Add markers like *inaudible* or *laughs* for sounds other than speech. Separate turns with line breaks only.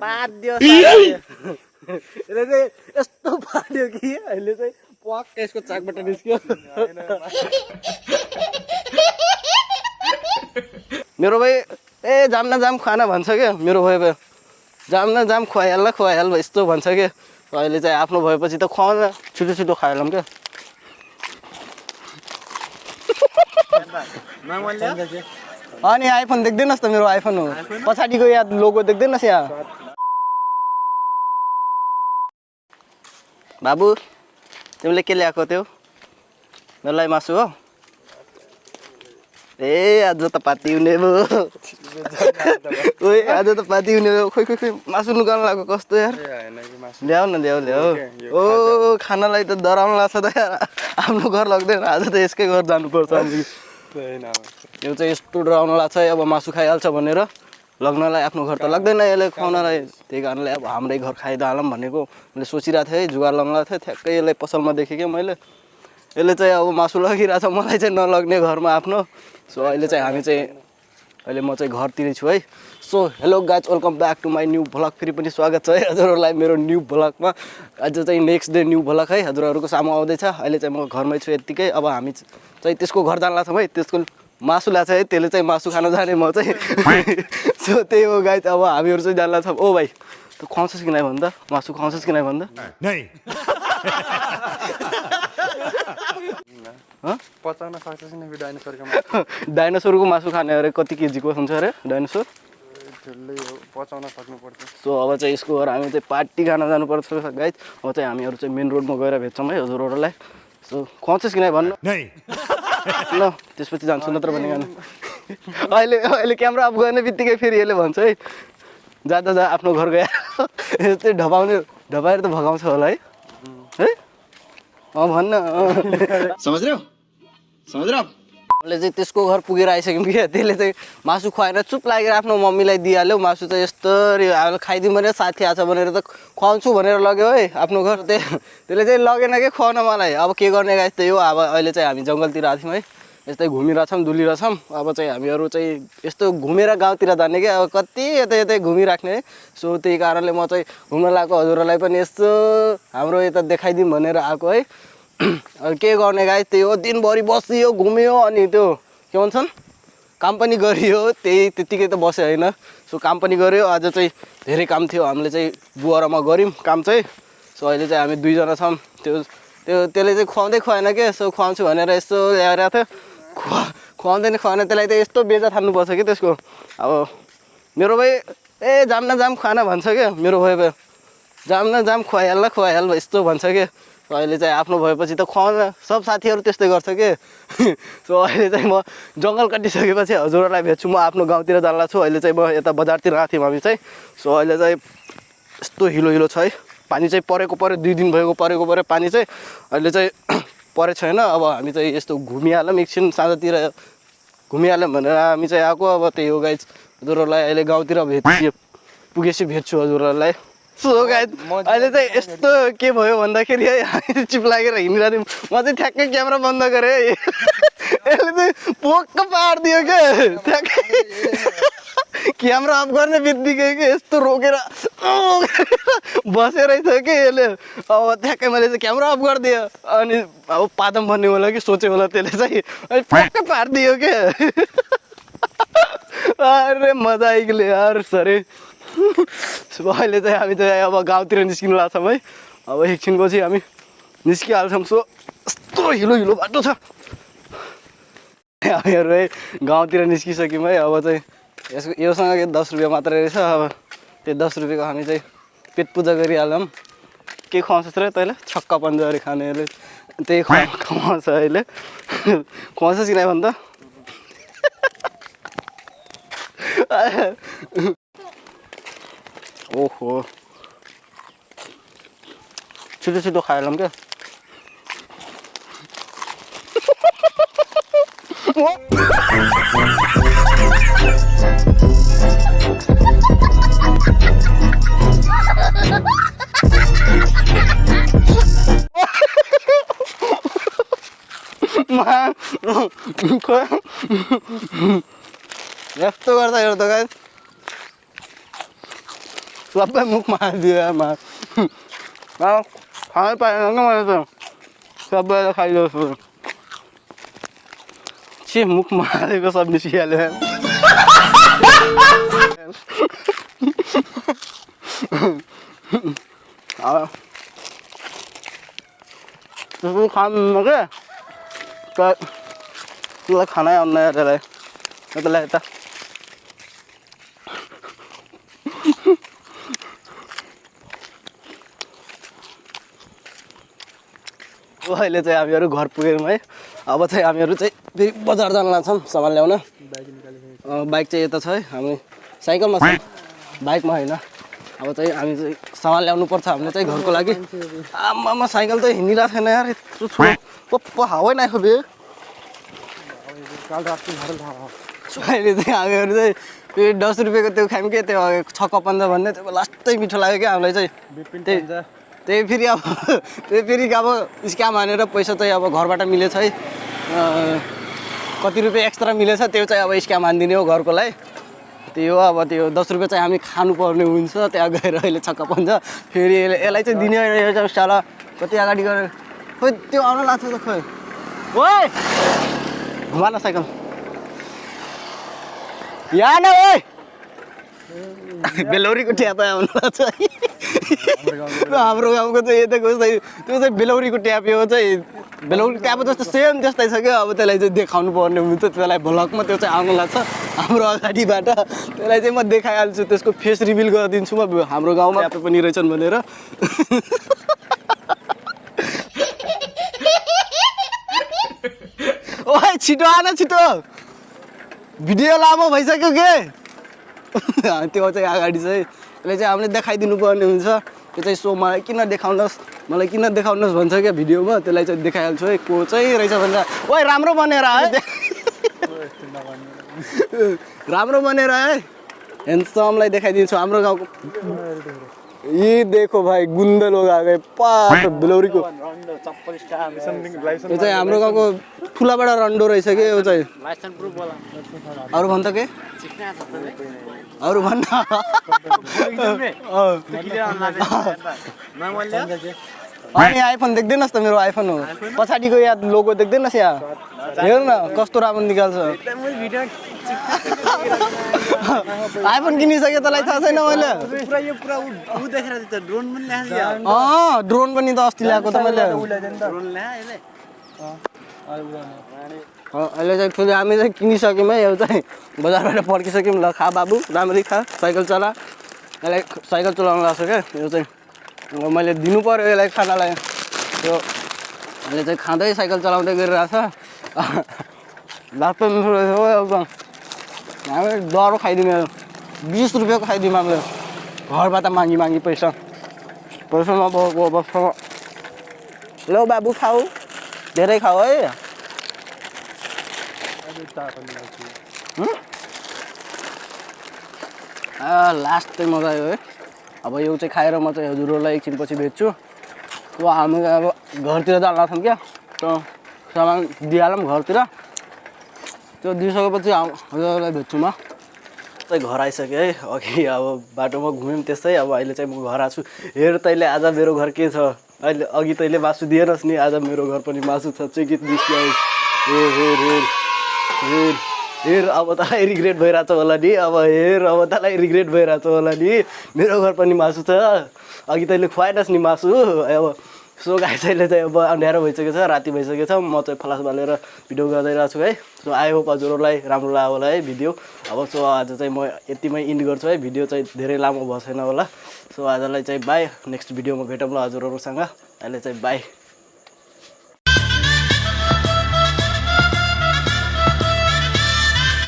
पाद्यो यसले चाहिँ यस्तो पाड्यो कि अहिले चाहिँ पक्क यसको चाकबाट निस्क्यो। मेरो भाइ ए जाम न जाम खाना भन्छ क्या मेरो भाइ भयो। जाम न जाम खुवाइहाल ल खुवाइहाल यस्तो भन्छ क्या अहिले चाहिँ आफ्नो भएपछि त खुवाउन छिटो छिटो खाइहालौँ क्या अनि आइफोन देख्दैनस् त मेरो आइफोन हो। पछाडिको यहाँ लोगो देख्दैनस् यहाँ बाबु तिमीले के ल्याएको थियो मेरो लागि मासु हो। ए आज त पार्टी हुने भयो। ओए आज त पार्टी हुने भयो। खोइ खोइ खोइ मासु लुगाउनु लाग्यो कस्तो यार? ल्याऊ न ल्याऊ ल्याऊ। ओ खानालाई त डराउनु लाग्छ त यार। आफ्नो घर लग्दैन आज त यसकै घर जानुपर्छ। यो चाहिँ यस्तो डराउनु लाग्छ अब मासु खाइहाल्छ भनेर लग्नलाई आफ्नो घर त लाग्दैन यसले खुवाउनलाई। त्यही कारणले अब हाम्रै घर खाइदिइहालौँ भनेको मैले सोचिरहेको थिएँ है जुगार लगाउनु थिएँ ठ्याक्कै यसलाई पसलमा देखेँ क्या मैले। यसले चाहिँ अब मासु लगिरहेको छ मलाई चाहिँ नलग्ने घरमा आफ्नो। सो अहिले चाहिँ हामी चाहिँ अहिले म चाहिँ घरतिरै छु है। So hello guys welcome back to my new vlog. फेरि पनि स्वागत छ है हजुरहरूलाई मेरो न्यू भ्लगमा। आज चाहिँ नेक्स्ट डे न्यू भ्लग है हजुरहरूको सामु आउँदैछ। अहिले चाहिँ म घरमै छु यत्तिकै। अब हामी चाहिँ त्यसको घर जान लाग्छौँ है त्यसको मासु ल्याएको छ है त्यसले चाहिँ मासु खान जाने म चाहिँ *laughs* सो त्यही हो गाइज अब हामीहरू चाहिँ जान लाग्छौँ ओ भाइ तँ खुवाउँछस् कि नै भन्दा? मासु खुवाउँछस् कि नै भन्दा?
पचाउन सक्छ नि डाइनोसरको मासु। *laughs*
डाइनोसरको मासु खाने अरे कति केजीको हुन्छ अरे डाइनोसर?
पचाउन सक्नुपर्छ।
सो अब चाहिँ यसको घर हामी चाहिँ पार्टी खान जानुपर्छ गाइज अब चाहिँ हामीहरू चाहिँ मेन रोडमा गएर भेट्छौँ है हजुरहरूलाई सो खुवाउँछस् कि नै भन्नु? *laughs* ल त्यसपछि जान्छु नत्र भने गानु *laughs* अहिले अहिले क्यामेरा अफ गर्ने बित्तिकै फेरि यसले भन्छ है। जाँदा जा आफ्नो घर गएर *laughs* यस्तै ढपाउने ढपाएर त भगाउँछ होला है। है? अँ भन्न।
समझ रहे हो समझ रहे हो आप
उसले चाहिँ त्यसको घर पुगेर आइसक्यौँ क्या *laughs* त्यसले चाहिँ मासु खुवाएर चुप लागेर आफ्नो मम्मीलाई दिइहाल्यो। मासु चाहिँ यस्तरी अब खाइदिउँ भनेर साथी आएको छ भनेर त खुवाउँछु भनेर लग्यो है आफ्नो घर। त्यही *laughs* त्यसले चाहिँ लगेन कि खुवाउन मलाई। अब के गर्ने गाइस त्यही हो। अब अहिले चाहिँ हामी जङ्गलतिर आएको थियौँ है। यस्तै घुमिरहेछौँ डुलिरहेछौँ। अब चाहिँ हामीहरू चाहिँ यस्तो घुमेर गाउँतिर जाने क्या अब कति यतै यतै घुमिराख्ने है। सो त्यही कारणले म चाहिँ घुम्न लगाएको हजुरहरूलाई पनि यस्तो हाम्रो यता देखाइदिउँ भनेर आएको है। *clears throat* के गर्ने गाई त्यही हो दिनभरि बसियो घुम्यो अनि त्यो के भन्छन्? काम पनि गरियो त्यही त्यत्तिकै त बस्यो होइन। सो काम पनि गऱ्यो आज चाहिँ धेरै काम थियो हामीले चाहिँ बुवारामा गऱ्यौँ काम चाहिँ। सो अहिले चाहिँ हामी दुईजना छौँ। त्यो त्यो त्यसले चाहिँ खुवाउँदै खुवाएन क्या यसो खुवाउँछु भनेर यस्तो ल्याएर थियो। खुवा खुवाउँदैन खुवाएन त्यसलाई त यस्तो बेजा थाल्नुपर्छ कि त्यसको। अब मेरो भाइ ए जाम न जाम खाना भन्छ क्या मेरो भाइ भयो जाम न जाम खुवाइहाल ल खुवाइहाल यस्तो भन्छ कि? अहिले चाहिँ आफ्नो भएपछि त खुवाउन सब साथीहरू त्यस्तै गर्छ कि? सो *laughs* अहिले चाहिँ म जङ्गल काटिसकेपछि हजुरहरूलाई भेट्छु। म आफ्नो गाउँतिर जान्ला छु। अहिले चाहिँ म यता बजारतिर आएको थियौँ हामी चाहिँ। सो अहिले चाहिँ यस्तो हिलो हिलो छ है। पानी चाहिँ परेको पऱ्यो दुई दिन भएको परेको पऱ्यो पानी चाहिँ अहिले चाहिँ *clears throat* परेको छैन। अब हामी चाहिँ यस्तो घुमिहालौँ। एकछिन साँझतिर घुमिहाल्यौँ भनेर हामी चाहिँ आएको। अब त्यही हो गाइज हजुरहरूलाई अहिले गाउँतिर भेट पुगेपछि भेट्छु हजुरहरूलाई। सो गाइज अहिले चाहिँ यस्तो के भयो भन्दाखेरि है चिप लागेर हिँडिरहेको थियौँ। म चाहिँ ठ्याक्कै क्यामेरा बन्द गरेँ है। *laughs* यसले चाहिँ पोक्क पारिदियो क्या ठ्याक्कै। *laughs* क्यामेरा अफ गर्ने बित्तिकै के यस्तो रोकेर बसेरै छ कि यसले? अब ठ्याक्कै मैले चाहिँ क्यामेरा अफ गरिदियो अनि अब पादम भन्ने होला कि सोच्यो होला त्यसले चाहिँ। अनि ठ्याक्कै पारिदियो क्या *laughs* अरे मजा आइगयो यार सरे। *laughs* अहिले चाहिँ हामी चाहिँ अब गाउँतिर निस्किनु लाग्छौँ है। अब एकछिनपछि हामी निस्किहाल्छौँ। सो यस्तो हिलो हिलो बाटो छ। हामीहरू है गाउँतिर निस्किसक्यौँ है। अब चाहिँ यसको योसँग दस रुपियाँ मात्रै रहेछ। अब त्यो दस रुपियाँको हामी चाहिँ पेट पूजा गरिहालौँ। के खुवाउँछस् र तैँले? छक्का पन्जाहरू खानेहरूले त्यही खुवा खुवाउँछ अहिले। खुवाउँछस् कि नै भन्दा *laughs* ओहो छिटो छिटो खाइहालौँ क्या यस्तो गर्दा हेर्दा गाई सबै मुखमा हालिदियो आमा खानै पाएन क्या मैले त सबैलाई खाइदिएको छु छि मुखमा हालेको सब निस्किहाल्यो अब त्यसको खानु क्या तर त्यसलाई खानै आउँदैन त्यसलाई त्यसलाई अहिले चाहिँ हामीहरू घर पुग्यौँ है। अब चाहिँ हामीहरू चाहिँ फेरि बजार जान लाग्छौँ सामान ल्याउन। बाइक चाहिँ यता छ है हामी साइकलमा छ। बाइकमा होइन। अब चाहिँ हामी चाहिँ सामान ल्याउनु पर्छ हामीले चाहिँ घरको लागि। आमामा साइकल त हिँडिरहेको छैन यार यत्रो ठुलो पप्प हावै नाखो बे। अहिले चाहिँ हामीहरू चाहिँ त्यो दस रुपियाँको त्यो खायौँ क्या त्यो छक्क पन्ध्र भन्ने त्यो लास्टै मिठो लाग्यो क्या हामीलाई चाहिँ। त्यही। त्यही फेरि अब त्यही फेरि अब स्क्याम हानेर पैसा चाहिँ अब घरबाट मिलेछ है। कति रुपियाँ एक्स्ट्रा मिलेछ त्यो चाहिँ अब स्क्याम हानिदिने हो घरकोलाई। त्यही हो अब त्यो दस रुपियाँ चाहिँ हामी खानुपर्ने हुन्छ त्यहाँ गएर अहिले छक्क पन्छ। फेरि यसले- यसलाई चाहिँ दिने होइन, साला कति अगाडि गएर खोइ त्यो आउन लाग्छ त खोइ। ओइ! घुमा साइकल। यहाँ न ओइ! बेलौरीको ट्याप आउनु लाग्छ। *laughs* हाम्रो गाउँको चाहिँ यताको चाहिँ त्यो चाहिँ बेलौरीको ट्याप हो चाहिँ। बेलौरी ट्याप जस्तो सेम त्यस्तै छ क्या अब त्यसलाई चाहिँ देखाउनु पर्ने हुन्छ त्यसलाई भ्लगमा त्यो चाहिँ आउनु लाग्छ। हाम्रो अगाडिबाट त्यसलाई चाहिँ म देखाइहाल्छु त्यसको फेस रिभिल गरिदिन्छु म। हाम्रो गाउँमा ट्याप पनि रहेछन् भनेर। ओइ छिटो आन छिटो। भिडियो लामो भइसक्यो के? *laughs* त्यो चाहिँ अगाडि चाहिँ त्यसले चाहिँ हामीले देखाइदिनु पर्ने हुन्छ। त्यो चाहिँ सो मलाई किन देखाउनुहोस् मलाई किन देखाउनुहोस् भन्छ क्या भिडियोमा? त्यसलाई चाहिँ देखाइहाल्छु है। को चाहिँ रहेछ भनेर ओइ राम्रो बनेर है। *laughs* राम्रो बनेर है। हेन्डसमलाई देखाइदिन्छु हाम्रो गाउँको। यी देखो भाइ गुन्डे लोग आ गए। पास बेलौरीको यो चाहिँ हाम्रो गाउँको ठुलाबाट रन्डो रहेछ कि यो चाहिँ? अरू भन्छ के? अरू भन्न *laughs* अँ। अनि आइफोन देख्दैनस् त मेरो आइफोन हो। पछाडिको यहाँ लोगो देख्दैनस् यहाँ हेर न कस्तो राम्रो निकाल्छ। *laughs* आइफोन किनिसक्यो तँलाई थाहा छैन मैले। अँ ड्रोन पनि त अस्ति ल्याएको त मैले। अहिले चाहिँ फेरि हामी चाहिँ किनिसक्यौँ है यो चाहिँ बजारबाट फर्किसक्यौँ ल खा बाबु राम्ररी खा साइकल चला। यसलाई साइकल चलाउनु लाग्छ क्या यो चाहिँ। अब मैले दिनु पऱ्यो यसलाई खानालाई। यो अहिले चाहिँ खाँदै साइकल चलाउँदै गरिरहेको छ लास्टमा हामी डह्रो खाइदिउँ बिस रुपियाँको खाइदिउँ हामीले घरबाट मागी मागी पैसा पैसा नभएको अवस्थामा ल बाबु खाऊ धेरै खाऊ है लास्ट चाहिँ मजा आयो है अब यो चाहिँ खाएर म चाहिँ हजुरहरूलाई एकछिन पछि भेट्छु अब हामी अब घरतिर जान लाग्छौँ क्या त्यो सामान दिइहालौँ घरतिर त्यो दिइसकेपछि हजुरहरूलाई भेट्छु म। चाहिँ घर आइसकेँ है अघि अब बाटोमा घुम्यौँ त्यस्तै अब अहिले चाहिँ म घर आएको छु हेर तैँले आज मेरो घर के छ? अहिले अघि तैँले मासु दिएनस् नि आज मेरो घर पनि मासु छ चिकित दृश्य हेर हेर हेर हेर हेर अब तँलाई रिग्रेट भइरहेछ होला नि अब हेर अब तँलाई रिग्रेट भइरहेछ होला नि। मेरो घर पनि मासु छ। अघि तैँले खुवाएनस् नि मासु अब सो गाई चाहिँ चाहिँ अब अँध्यारो भइसकेको छ राति भइसकेको छ। म चाहिँ फलास बालेर भिडियो गरिरहेको छु है। सो आई होप हजुरहरूलाई राम्रो लाग्यो होला है भिडियो। अब सो आज चाहिँ म यतिमै इन्ड गर्छु है। भिडियो चाहिँ धेरै लामो भएको छैन होला। सो आजलाई चाहिँ बाई नेक्स्ट भिडियोमा भेटौँ ल हजुरहरूसँग। अहिले चाहिँ बाई